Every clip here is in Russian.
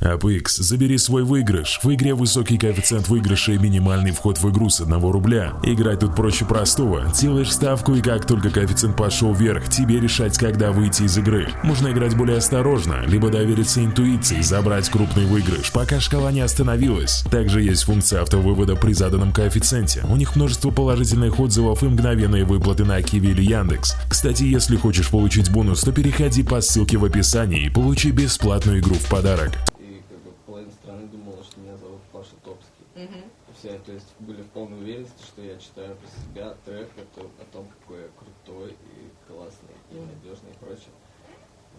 APX, забери свой выигрыш. В игре высокий коэффициент выигрыша и минимальный вход в игру с 1 рубля. Играть тут проще простого. Делаешь ставку и как только коэффициент пошел вверх, тебе решать, когда выйти из игры. Можно играть более осторожно, либо довериться интуиции, забрать крупный выигрыш, пока шкала не остановилась. Также есть функция автовывода при заданном коэффициенте. У них множество положительных отзывов и мгновенные выплаты на Киви или Яндекс. Кстати, если хочешь получить бонус, то переходи по ссылке в описании и получи бесплатную игру в подарок. И как бы половина страны думала, что меня зовут Паша Топский. Мгм. И Все, то есть были в полной уверенности, что я читаю про себя трек о о том, какой я крутой и классный, и надежный и прочее.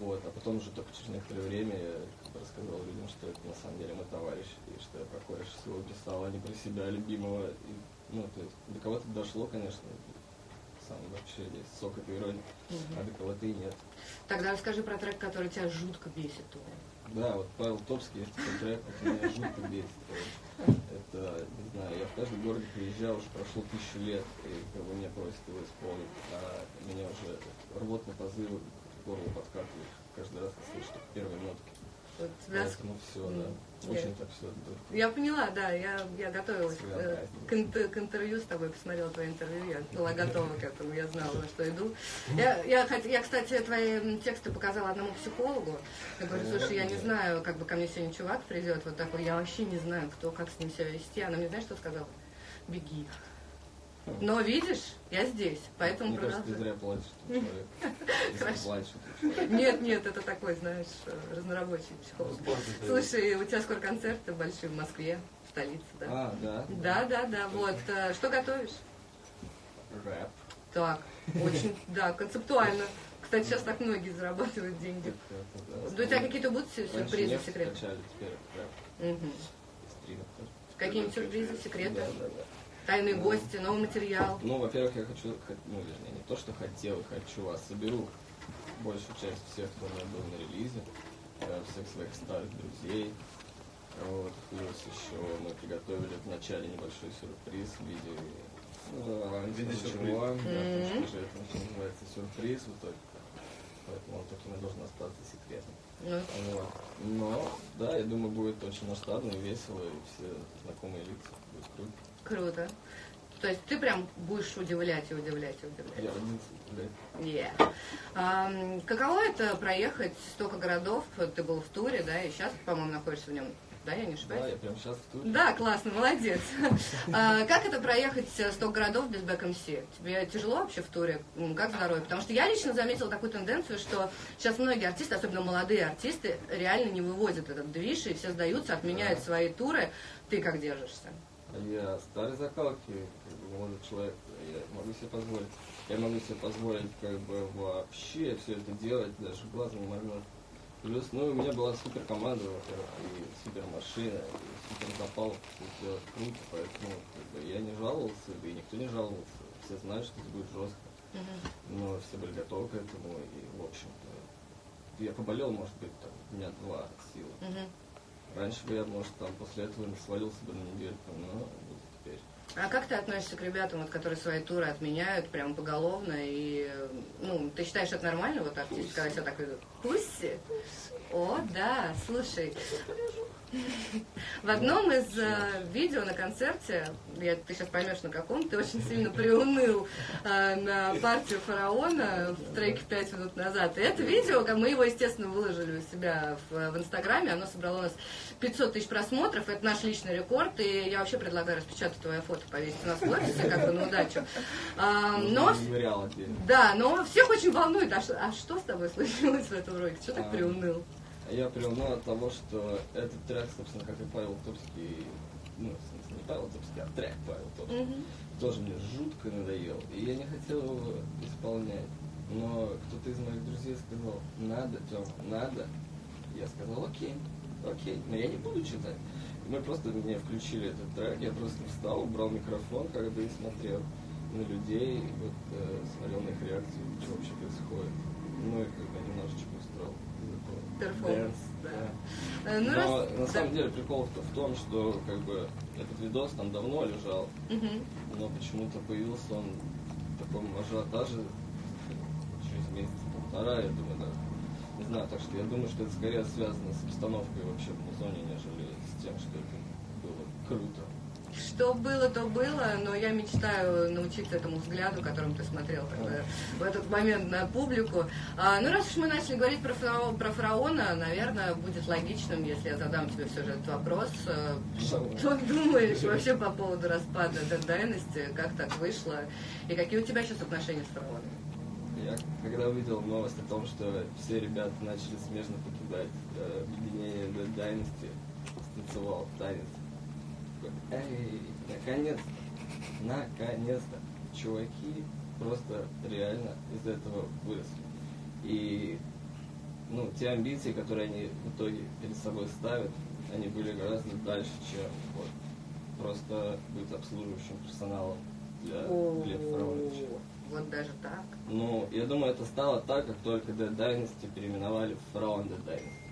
Вот, а потом уже только через некоторое время я как бы рассказал людям, что это на самом деле мой товарищ, и что я про своего писал, а не про себя любимого. И, ну, то есть до кого-то дошло, конечно, сам вообще есть сок этой иронии, а до кого-то и нет. Тогда расскажи про трек, который тебя жутко бесит. Да, вот Павел Топский, есть такой трек, который меня жутко бесит. Это, не знаю, я в каждый город приезжал, уже прошло тысячу лет, и как бы меня просят его исполнить, а меня уже рвотные позывы к горлу подкатывают каждый раз, когда слышу первые нотки. Вот тебя с- Поэтому все, да. Очень так все. Я поняла, да, я, я готовилась к, э, Своеобразно. к, инт- к интервью с тобой, посмотрела твое интервью, я была готова к этому, я знала, на что иду. Я, я, я, кстати, твои тексты показала одному психологу. Я говорю, слушай, я не знаю, как бы ко мне сегодня чувак придет, вот такой, я вообще не знаю, кто, как с ним себя вести. Она мне, знаешь, что сказала? Беги. Но видишь, я здесь, поэтому Мне кажется, ты зря плачешь, человек. Нет, нет, это такой, знаешь, разнорабочий психолог. Слушай, у тебя скоро концерты большие в Москве, в столице, да? А, да? Да, да, да, вот. э, Что готовишь? Рэп. Так, очень, да, концептуально. Кстати, сейчас так многие зарабатывают деньги. Да, у тебя какие-то будут сюрпризы, секреты? Какие-нибудь сюрпризы, секреты? Да, да, да. Тайные Ну. гости, новый материал. Ну, во-первых, я хочу, ну, вернее, не то, что хотел, хочу, а соберу большую часть всех, кто у меня был на релизе, э, всех своих старых друзей. Вот, плюс еще мы приготовили в начале небольшой сюрприз в виде ну, виде ничего. Да, потому что это называется сюрприз в итоге. Поэтому он таким и должен остаться секретом. Ну, Вот. Но, да, я думаю, будет очень масштабно и весело, и все знакомые лица. Будет круто. круто. То есть ты прям будешь удивлять и удивлять и удивлять. Я родился, блядь. Yeah. Ам, каково это проехать столько городов? Ты был в туре, да, и сейчас, по-моему, находишься в нем. Да, я не ошибаюсь? Да, я прямо сейчас в туре. Да, классно, молодец. А, Как это проехать э, 100 городов без бэк МС? Тебе тяжело вообще в туре? Как здоровье? Потому что я лично заметила такую тенденцию, что сейчас многие артисты, особенно молодые артисты, реально не вывозят этот движ, и все сдаются, отменяют Да. свои туры. Ты как держишься? Я старый закалки, как бы молодой человек, я могу себе позволить. Я могу себе позволить как бы вообще все это делать, даже глазом не моргнуть. Плюс, ну, у меня была супер команда, во-первых, и супер машина, и супер запал все сделать круто, поэтому как бы, я не жаловался, и никто не жаловался. Все знают, что это будет жестко, но все были готовы к этому, и, в общем-то, я поболел, может быть, там, дня два от силы. Раньше бы я, может, там после этого не свалился бы на недельку, но. А как ты относишься к ребятам, вот, которые свои туры отменяют прям поголовно? И, ну, ты считаешь это нормально, вот артист, когда тебя так ведут? Пусси? О, да, слушай. В одном из э, видео на концерте, я, ты сейчас поймешь на каком, ты очень сильно приуныл э, на партию фараона в треке «Пять минут назад». И это видео, мы его, естественно, выложили у себя в, в Инстаграме, оно собрало у нас 500 тысяч просмотров, это наш личный рекорд, и я вообще предлагаю распечатать твое фото, повесить у нас в офисе, как бы на удачу. А, но да, но всех очень волнует, а что, а что с тобой случилось в этом ролике? Что так А, приуныл? Я приуныл от того, что этот трек, собственно, как и Павел Топский, ну, в смысле, не Павел Топский, а трек Павел Топский, Мгм. тоже мне жутко надоел. И я не хотел его исполнять. Но кто-то из моих друзей сказал, надо, Тёма, надо. Я сказал, окей, окей, но я не буду читать. И мы просто мне включили этот трек, я просто встал, убрал микрофон, как бы и смотрел на людей, вот э, смотрел на их реакцию, что вообще происходит. Ну и как бы немножечко устроил Перформанс, да. да. Э, Ну, Но раз... на да. самом деле прикол в в том, что как бы этот видос там давно лежал, Мгм. но почему-то появился он в таком ажиотаже через месяц полтора, я думаю, да. Не знаю, так что я думаю, что это скорее связано с обстановкой вообще в музоне, нежели с тем, что это было круто. Что было, то было, но я мечтаю научиться этому взгляду, которым ты смотрел тогда, в этот момент на публику. А, ну, раз уж мы начали говорить про, фараон, про фараона, наверное, будет логичным, если я задам тебе все же этот вопрос. А, Что думаешь вообще по поводу распада Dead Dynasty, как так вышло, и какие у тебя сейчас отношения с фараоном? Я когда увидел новость о том, что все ребята начали смежно покидать э, объединение Dead Dynasty, станцевал танец. Эй, наконец-то, наконец-то, чуваки просто реально из этого выросли. И ну, те амбиции, которые они в итоге перед собой ставят, они были гораздо дальше, чем вот, просто быть обслуживающим персоналом для Глеба Фараоновича. Вот даже так. Ну, я думаю, это стало так, как только Dead Dynasty переименовали в Фараон Dead Dynasty.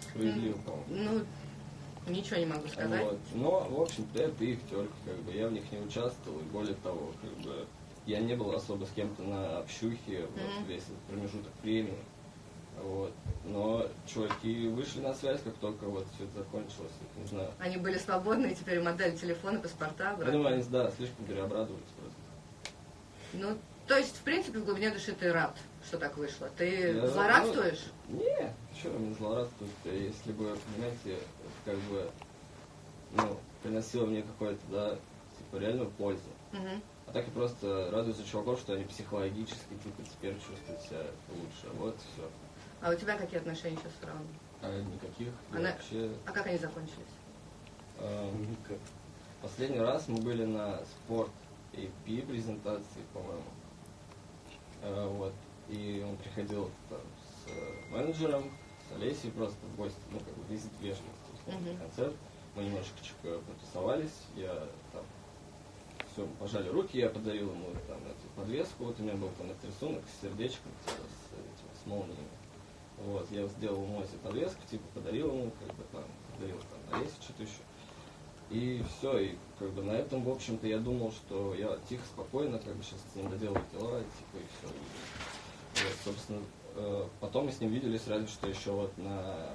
Справедливо, по-моему. Ну, ничего не могу сказать. Вот. Но, в общем-то, это их терки, как бы я в них не участвовал, и более того, как бы я не был особо с кем-то на общухе вот, Мгм. весь этот промежуток времени. Вот. Но чуваки вышли на связь, как только вот все это закончилось. Не знаю. Они были свободны, и теперь модель телефона, паспорта. Я брали. думаю, они, да, слишком переобрадовались просто. Ну, то есть, в принципе, в глубине души ты рад, что так вышло. Ты Я- злорадствуешь? ну, Не, что мне злорадствовать если бы, понимаете, как бы, ну, приносило мне какое-то, да, типа, реальную пользу. Мгм. А так я просто радуюсь за чуваков, что они психологически, типа, теперь чувствуют себя лучше. Вот все. А у тебя какие отношения сейчас с фараоном? А никаких. Она- вообще... А как они закончились? эм, Последний раз мы были на спорт AP презентации, по-моему. Э, вот. И он приходил там, с э, менеджером, с Олесей просто в гости, ну, как бы визит вежливости, Мгм. концерт. Мы немножечко потусовались, я там все, пожали руки, я подарил ему там эту подвеску, вот у меня был там этот рисунок с сердечком, типа, с, этим, с молниями. Вот, я сделал ему эту подвеску, типа, подарил ему, как бы там, подарил там Олесе что-то еще. И все, и как бы на этом, в общем-то, я думал, что я тихо, спокойно, как бы сейчас с ним доделаю дела, и, типа, и все. вот, собственно, э, потом мы с ним виделись, разве что еще вот на,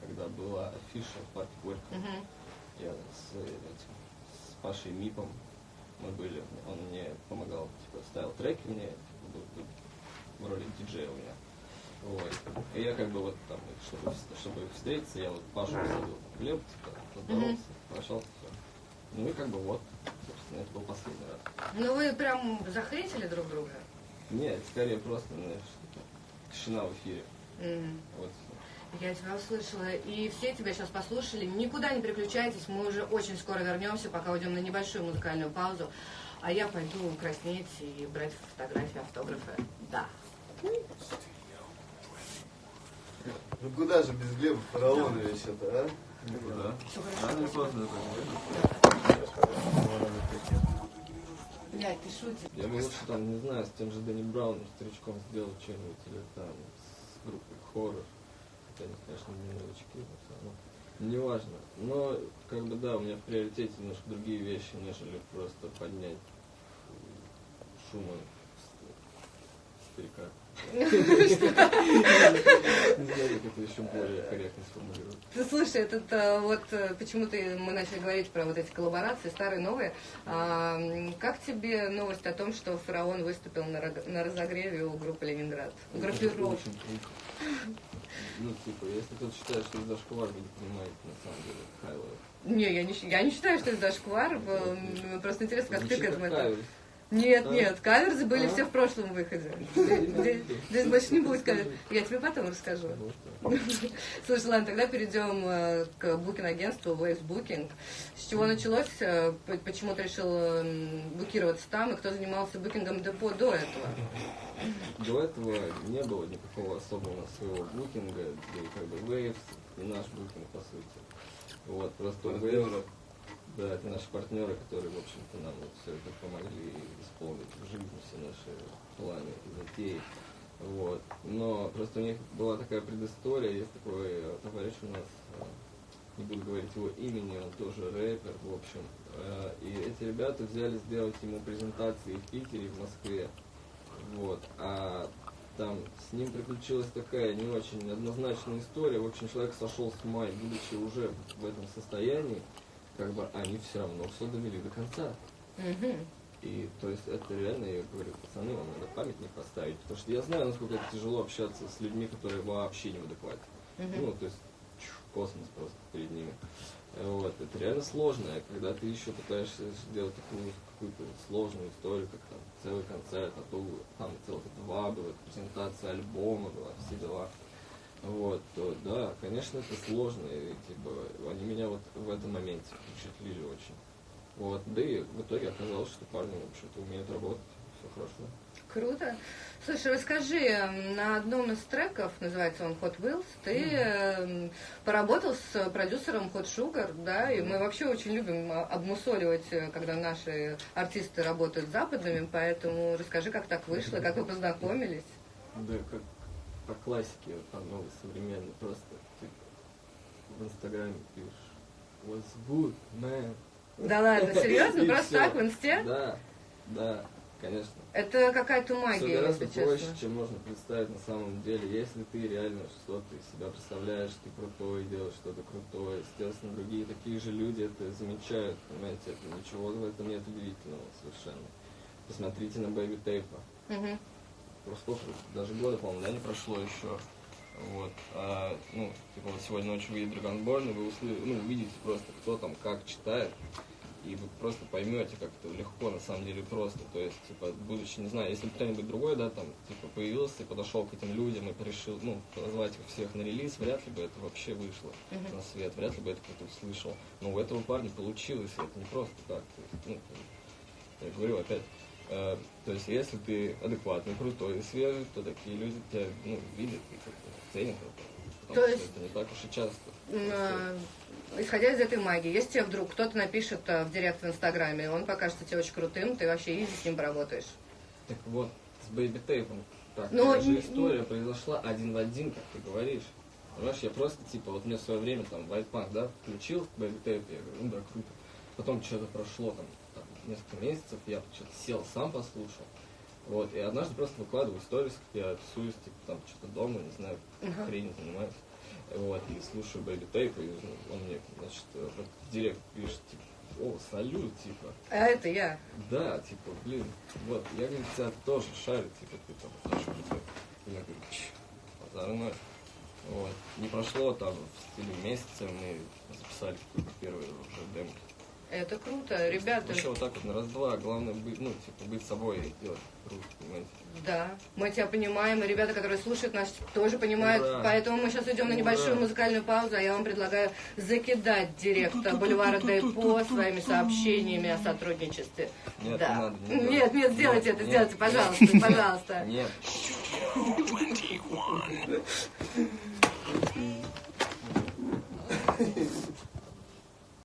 когда была афиша в парке Горького. Мгм. Я с, этим, с Пашей Мипом мы были, он мне помогал, типа, ставил треки мне, типа, в роли диджея у меня. Вот. И я как бы вот там, чтобы, чтобы их встретиться, я вот Пашу посадил в хлеб, типа, поздоровался, прощался, все. Ну и как бы вот, собственно, это был последний раз. Ну вы прям захейтили друг друга? Нет, скорее просто, знаешь, типа, тишина в эфире. М. Вот всё. Я тебя услышала, и все тебя сейчас послушали. Никуда не переключайтесь, мы уже очень скоро вернемся, пока уйдем на небольшую музыкальную паузу. А я пойду краснеть и брать фотографии, автографы. Да. Ну куда же без Глеба Фараоновича-то, а? Да. Всё хорошо. Рано или поздно это. Блядь, ты шутишь. Я бы лучше там, не знаю, с тем же Дэнни Брауном, старичком сделал что-нибудь, или там с группой хоррор. Они, конечно, не новички, но все равно. Неважно. Но, как бы, да, у меня в приоритете немножко другие вещи, нежели просто поднять шума старика. Это еще более корректно сформулировать. Ты слушай, этот э, вот э, почему-то мы начали говорить про вот эти коллаборации, старые, новые. А, как тебе новость о том, что фараон выступил на, разогреве у группы Ленинград? Группировки. Очень круто. Ну, типа, если кто-то считает, что это зашквар, не понимаете, на самом деле, Хайло. Не, я не, я не считаю, что это зашквар. М, Просто интересно, как ты к этому это-. Нет, А? нет, каверзы были А? все в прошлом выходе. Здесь, больше не будет кавер. Я тебе потом расскажу. Так. Слушай, ладно, тогда перейдем э, к букинг-агентству Waves Booking. С чего началось? э, Почему ты решил букироваться там? И кто занимался букингом депо до этого? До этого не было никакого особого своего букинга, и как бы Waves и наш букинг, по сути. Вот, просто Waves, да, это наши партнеры, которые, в общем-то, нам вот все это помогли исполнить в жизни все наши планы и затеи. Вот. Но просто у них была такая предыстория, есть такой э, товарищ у нас, э, не буду говорить его имени, он тоже рэпер, в общем. Э, И эти ребята взяли сделать ему презентации в Питере, в Москве. Вот. А там с ним приключилась такая не очень однозначная история. В общем, человек сошел с ума, и будучи уже в этом состоянии, как бы они все равно все довели до конца. И то есть это реально, я говорю, пацаны, вам надо памятник поставить. Потому что я знаю, насколько это тяжело общаться с людьми, которые вообще не в адеквате. Мгм. Ну, то есть чу, космос просто перед ними. Вот, это реально сложно, и когда ты еще пытаешься сделать такую какую-то сложную историю, как там целый концерт, а то там целых два было, презентация альбома была, все дела. Вот, то да, конечно, это сложно, и типа они меня вот в этом моменте впечатлили очень. Вот, да и в итоге оказалось, что парни, в общем-то, умеют работать, все хорошо. Круто. Слушай, расскажи, на одном из треков, называется он Hot Wheels, ты эм, поработал с продюсером Hot Sugar, да, и мы вообще очень любим а, обмусоливать, э, когда наши артисты работают с западными, поэтому расскажи, как так вышло, как вы познакомились. Да, как по классике, по новой, современной, просто ты в Инстаграме пишешь What's good, man? Да ладно, серьезно? Просто так в инсте? Да, да, конечно. Это какая-то Все магия, гораздо если проще, честно. чем можно представить на самом деле. Если ты реально что-то из себя представляешь, ты крутой, делаешь что-то крутое, естественно, другие такие же люди это замечают, понимаете, это ничего в этом нет удивительного совершенно. Посмотрите на Бэйби Тейпа. Мгм. Сколько, даже года, по-моему, да, не прошло еще. Вот. А, ну, типа вот сегодня ночью выйдет Dragonborn, и вы услы- ну, увидите просто, кто там как читает, и вы просто поймете, как это легко, на самом деле, просто. То есть, типа, будучи, не знаю, если бы кто-нибудь другой, да, там, типа, появился и подошел к этим людям и решил, ну, позвать их всех на релиз, вряд ли бы это вообще вышло Мгм. на свет, вряд ли бы это кто-то услышал. Но у этого парня получилось, это не просто так. То есть, ну, я говорю опять, то есть если ты адекватный, крутой и свежий, то такие люди тебя ну, видят и как-то ценят. Потому То есть- это не так уж и часто. Э, Исходя из этой магии, если тебе вдруг кто-то напишет э, в директ в Инстаграме, он покажется тебе очень крутым, ты вообще easy с ним поработаешь. Так вот, с Baby Tape ом такая же история произошла один в один, как ты говоришь. Понимаешь, я просто, типа, вот мне в свое время там White Punk, да, включил Baby Tape, я говорю, ну да, круто. Потом что-то прошло там несколько месяцев, я что-то сел, сам послушал. Вот, и однажды просто выкладываю сторис, как я тусуюсь, типа, там, что-то дома, не знаю, Ага. хрень занимаюсь. Вот, и слушаю Бэйби Тейп, и ну, он мне, значит, в директ пишет, типа, о, салют, типа, А это я. да, типа, блин, вот, я, говорю, тебя тоже шарю, типа, ты там знаешь, я говорю, ноль. Вот. Не прошло там в стиле месяца, мы записали какую-то первую уже демку. Это круто. Ребята, Вообще вот так вот на раз-два, главное быть, ну, типа, быть собой и делать круто, понимаете. да, мы тебя понимаем, и ребята, которые слушают нас, тоже понимают. Ура! Поэтому мы сейчас идем на небольшую музыкальную паузу, а я вам предлагаю закидать директ Бульвара Депо своими сообщениями о сотрудничестве. Нет, да. не надо, не надо. нет, нет, сделайте это, Нет, сделайте, нет. пожалуйста, пожалуйста. Нет.